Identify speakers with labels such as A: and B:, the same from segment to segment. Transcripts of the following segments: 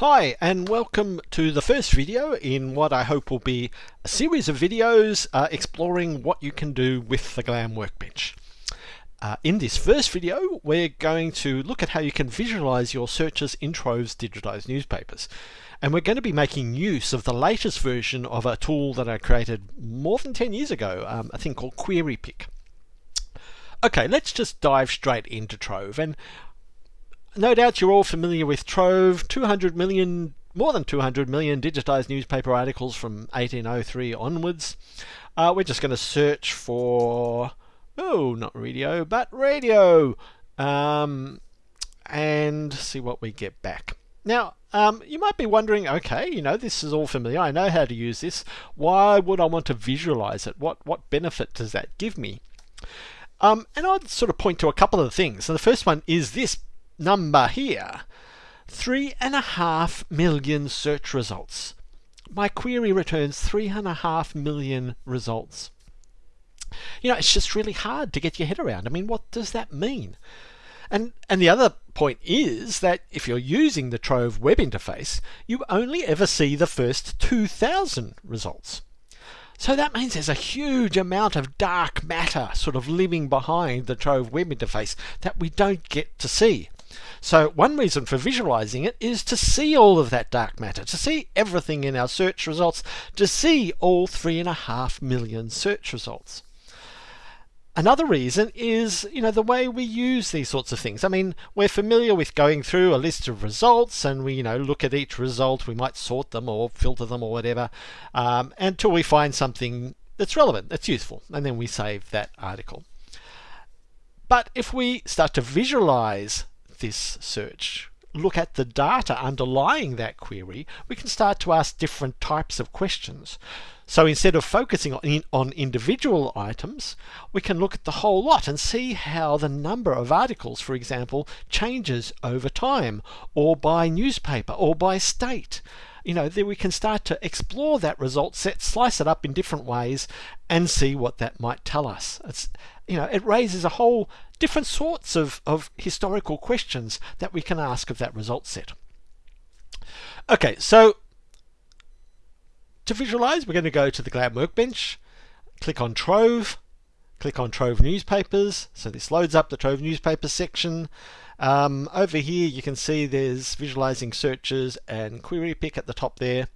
A: Hi and welcome to the first video in what I hope will be a series of videos uh, exploring what you can do with the GLAM workbench. Uh, in this first video we're going to look at how you can visualize your searches in Trove's digitized newspapers and we're going to be making use of the latest version of a tool that I created more than 10 years ago, um, a thing called QueryPic. Okay, let's just dive straight into Trove and no doubt you're all familiar with Trove, 200 million, more than 200 million digitized newspaper articles from 1803 onwards. Uh, we're just going to search for, oh, not radio, but radio, um, and see what we get back. Now, um, you might be wondering, okay, you know, this is all familiar. I know how to use this. Why would I want to visualize it? What, what benefit does that give me? Um, and I'd sort of point to a couple of things. And the first one is this number here. Three and a half million search results. My query returns three and a half million results. You know, it's just really hard to get your head around. I mean, what does that mean? And, and the other point is that if you're using the Trove web interface, you only ever see the first 2,000 results. So that means there's a huge amount of dark matter sort of living behind the Trove web interface that we don't get to see. So one reason for visualizing it is to see all of that dark matter, to see everything in our search results, to see all three and a half million search results. Another reason is, you know, the way we use these sorts of things. I mean, we're familiar with going through a list of results and we, you know, look at each result. We might sort them or filter them or whatever um, until we find something that's relevant, that's useful, and then we save that article. But if we start to visualize this search, look at the data underlying that query, we can start to ask different types of questions. So instead of focusing on, on individual items, we can look at the whole lot and see how the number of articles, for example, changes over time, or by newspaper, or by state. You know, then we can start to explore that result set, slice it up in different ways, and see what that might tell us. It's, you know, it raises a whole different sorts of, of historical questions that we can ask of that result set. Okay, so to visualize, we're going to go to the GLAM workbench, click on Trove, click on Trove newspapers. So this loads up the Trove newspapers section. Um, over here, you can see there's visualizing searches and QueryPic at the top there.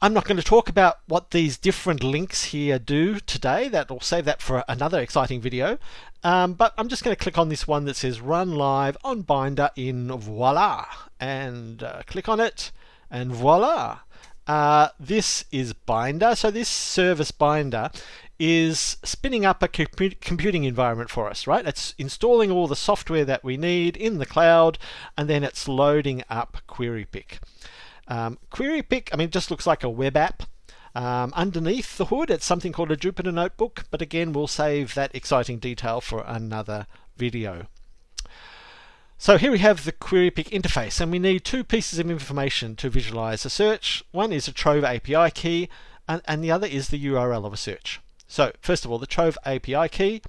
A: I'm not going to talk about what these different links here do today. That will save that for another exciting video. Um, but I'm just going to click on this one that says Run Live on Binder in Voila, and uh, click on it, and voila. Uh, this is Binder. So this service Binder is spinning up a computing environment for us, right? It's installing all the software that we need in the cloud, and then it's loading up QueryPic. Um, QueryPic, I mean, just looks like a web app. Um, underneath the hood, it's something called a Jupyter Notebook, but again, we'll save that exciting detail for another video. So here we have the QueryPic interface, and we need two pieces of information to visualize a search. One is a Trove API key, and, and the other is the URL of a search. So first of all, the Trove API key.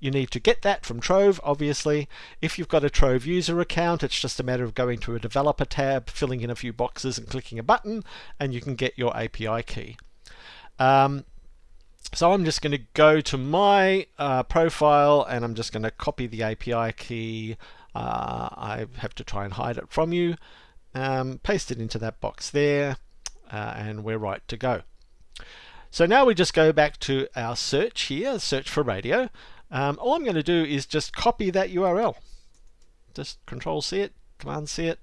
A: You need to get that from Trove, obviously. If you've got a Trove user account, it's just a matter of going to a developer tab, filling in a few boxes and clicking a button, and you can get your API key. Um, so I'm just going to go to my uh, profile and I'm just going to copy the API key uh, I have to try and hide it from you. Um, paste it into that box there, uh, and we're right to go. So now we just go back to our search here, search for radio. Um, all I'm going to do is just copy that URL. Just Control C it, Command C it,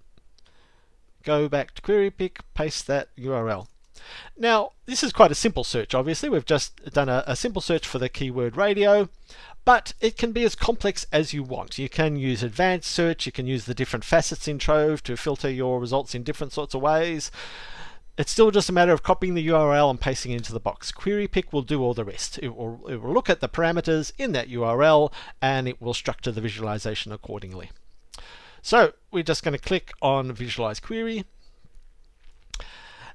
A: go back to QueryPic, paste that URL. Now, this is quite a simple search, obviously. We've just done a, a, simple search for the keyword radio but it can be as complex as you want. You can use advanced search, you can use the different facets in Trove to filter your results in different sorts of ways. It's still just a matter of copying the URL and pasting it into the box. QueryPic will do all the rest. It will, it will look at the parameters in that URL and it will structure the visualization accordingly. So we're just going to click on Visualize Query.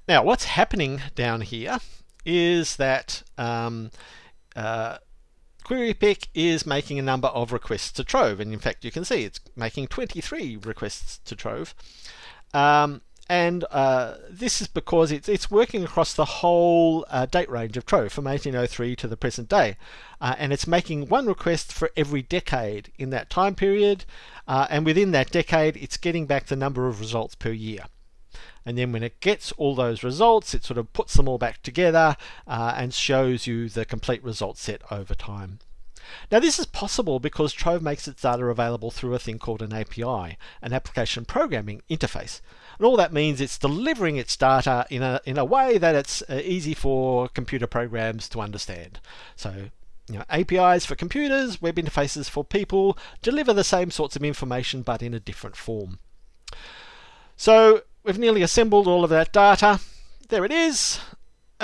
A: Now what's happening down here is that um, uh, QueryPic is making a number of requests to Trove, and in fact you can see it's making 23 requests to Trove. Um, and uh, this is because it's, it's working across the whole uh, date range of Trove from 1803 to the present day. Uh, and it's making one request for every decade in that time period. Uh, and within that decade, it's getting back the number of results per year. And then when it gets all those results, it sort of puts them all back together uh, and shows you the complete result set over time. Now this is possible because Trove makes its data available through a thing called an API, an application programming interface. And all that means it's delivering its data in a, in a way that it's uh, easy for computer programs to understand. So you know, APIs for computers, web interfaces for people, deliver the same sorts of information but in a different form. So we've nearly assembled all of that data. There it is.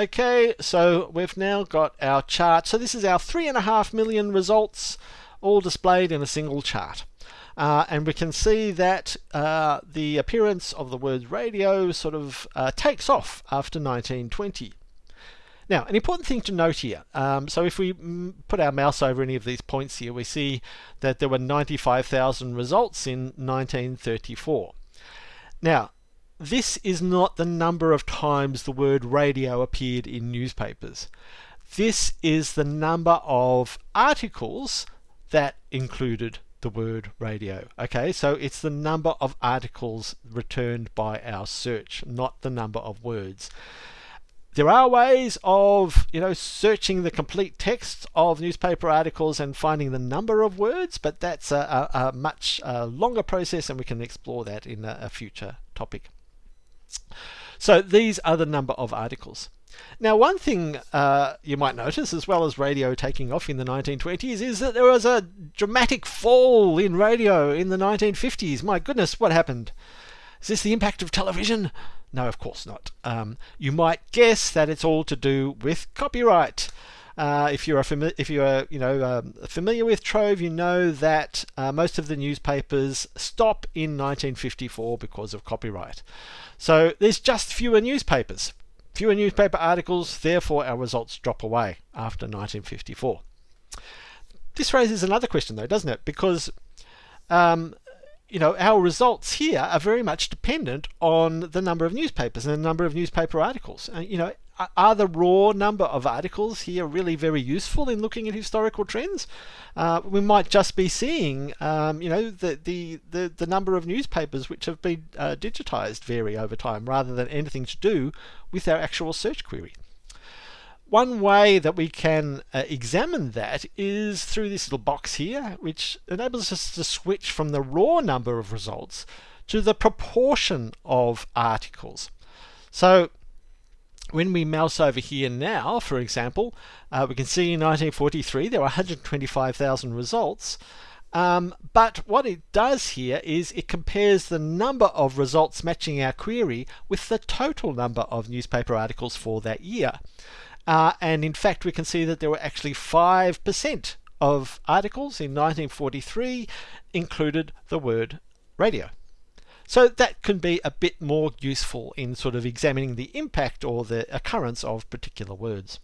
A: Okay, so we've now got our chart. So this is our three and a half million results all displayed in a single chart. Uh, and we can see that uh, the appearance of the word radio sort of uh, takes off after 1920. Now, an important thing to note here, um, so if we put our mouse over any of these points here, we see that there were 95,000 results in 1934. Now, this is not the number of times the word radio appeared in newspapers. This is the number of articles that included the word radio. Okay, so it's the number of articles returned by our search, not the number of words. There are ways of, you know, searching the complete text of newspaper articles and finding the number of words, but that's a, a, a much uh, longer process and we can explore that in a, a future topic. So these are the number of articles. Now, one thing uh, you might notice, as well as radio taking off in the 1920s, is that there was a dramatic fall in radio in the 1950s. My goodness, what happened? Is this the impact of television? No, of course not. Um, you might guess that it's all to do with copyright. Uh, if you're fami- if you're you know um, familiar with Trove, you know that uh, most of the newspapers stop in 1954 because of copyright. So there's just fewer newspapers. Fewer newspaper articles, therefore our results drop away after 1954. This raises another question though, doesn't it? Because um, you know, our results here are very much dependent on the number of newspapers and the number of newspaper articles. Uh, you know, are the raw number of articles here really very useful in looking at historical trends? Uh, we might just be seeing, um, you know, the, the, the, the, number of newspapers which have been uh, digitized vary over time rather than anything to do with our actual search query. One way that we can uh, examine that is through this little box here, which enables us to switch from the raw number of results to the proportion of articles. So when we mouse over here now, for example, uh, we can see in 1943 there were 125,000 results. Um, but what it does here is it compares the number of results matching our query with the total number of newspaper articles for that year. Uh, and in fact, we can see that there were actually 5% of articles in 1943 included the word radio. So that can be a bit more useful in sort of examining the impact or the occurrence of particular words.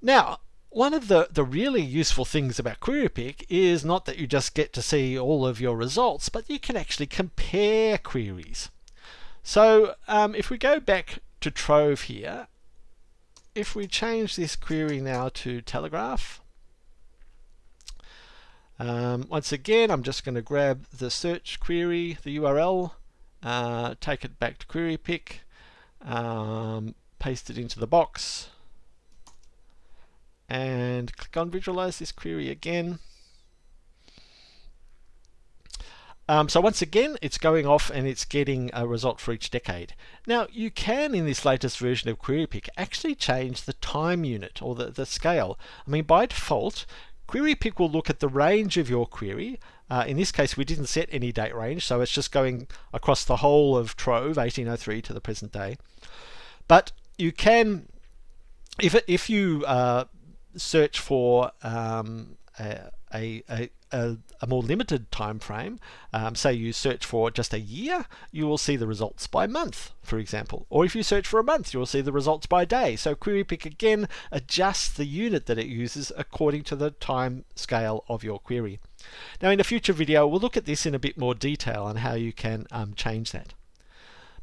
A: Now, one of the, the really useful things about QueryPic is not that you just get to see all of your results, but you can actually compare queries. So um, if we go back to Trove here, if we change this query now to Telegraph, um, once again, I'm just going to grab the search query, the URL, uh, take it back to QueryPic, um, paste it into the box, and click on visualize this query again. Um, so once again, it's going off and it's getting a result for each decade. Now, you can, in this latest version of QueryPic, actually change the time unit or the, the scale. I mean, by default, QueryPic will look at the range of your query. Uh, in this case, we didn't set any date range, so it's just going across the whole of Trove, 1803 to the present day. But you can, if, if you uh, search for um, a, a, a, a, more limited time frame, um, say you search for just a year, you will see the results by month, for example. Or if you search for a month, you will see the results by day. So QueryPic again adjusts the unit that it uses according to the time scale of your query. Now in a future video, we'll look at this in a bit more detail and how you can um, change that.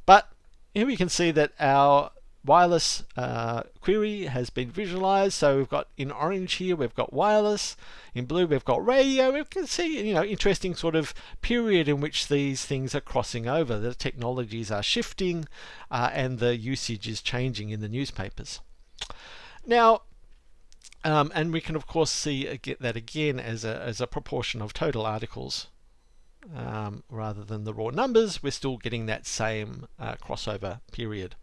A: But here we can see that our wireless uh, query has been visualized. So we've got in orange here, we've got wireless. In blue, we've got radio. We can see, you know, interesting sort of period in which these things are crossing over. The technologies are shifting uh, and the usage is changing in the newspapers. Now, um, and we can of course see that again as a, as a proportion of total articles um, rather than the raw numbers, we're still getting that same uh, crossover period.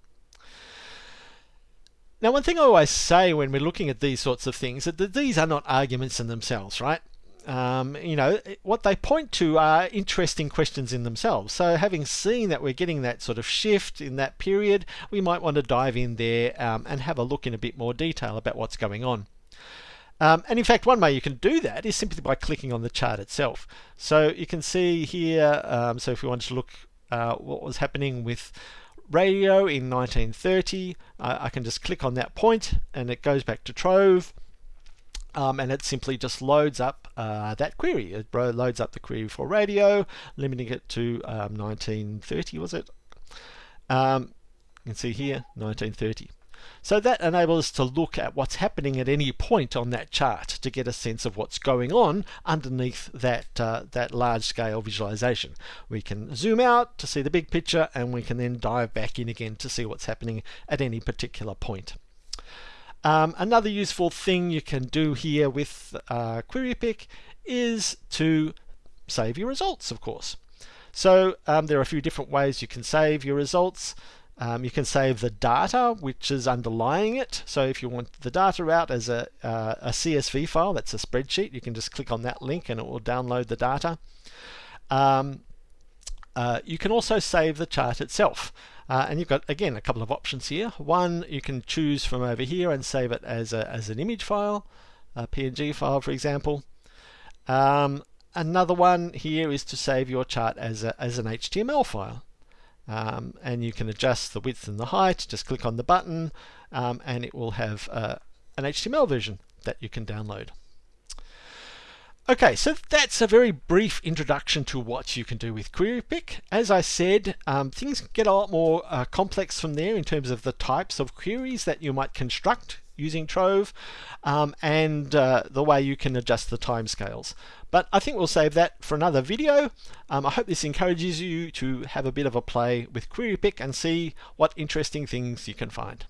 A: Now, one thing I always say when we're looking at these sorts of things is that these are not arguments in themselves, right? Um, you know, what they point to are interesting questions in themselves. So having seen that we're getting that sort of shift in that period, we might want to dive in there um, and have a look in a bit more detail about what's going on. Um, and in fact, one way you can do that is simply by clicking on the chart itself. So you can see here, um, so if we wanted to look uh, what was happening with radio in 1930. Uh, I can just click on that point and it goes back to Trove. Um, and it simply just loads up uh, that query. It loads up the query for radio, limiting it to um, 1930, was it? Um, you can see here, 1930. So that enables us to look at what's happening at any point on that chart to get a sense of what's going on underneath that, uh, that large scale visualization. We can zoom out to see the big picture and we can then dive back in again to see what's happening at any particular point. Um, another useful thing you can do here with uh, QueryPic is to save your results, of course. So um, there are a few different ways you can save your results. Um, you can save the data which is underlying it. So if you want the data out as a, uh, a CSV file, that's a spreadsheet, you can just click on that link and it will download the data. Um, uh, you can also save the chart itself. Uh, and you've got, again, a couple of options here. One, you can choose from over here and save it as, a, as an image file, a PNG file, for example. Um, another one here is to save your chart as, a, as an HTML file. Um, and you can adjust the width and the height. Just click on the button um, and it will have uh, an HTML version that you can download. Okay, so that's a very brief introduction to what you can do with QueryPic. As I said, um, things get a lot more uh, complex from there in terms of the types of queries that you might construct using Trove um, and uh, the way you can adjust the timescales. But I think we'll save that for another video. Um, I hope this encourages you to have a bit of a play with QueryPic and see what interesting things you can find.